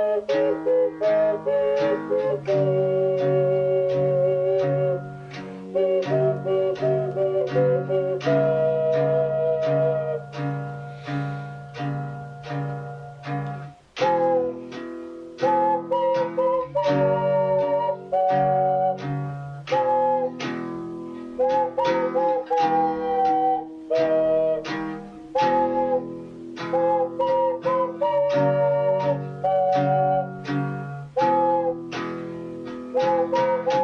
Et in hoc Thank you.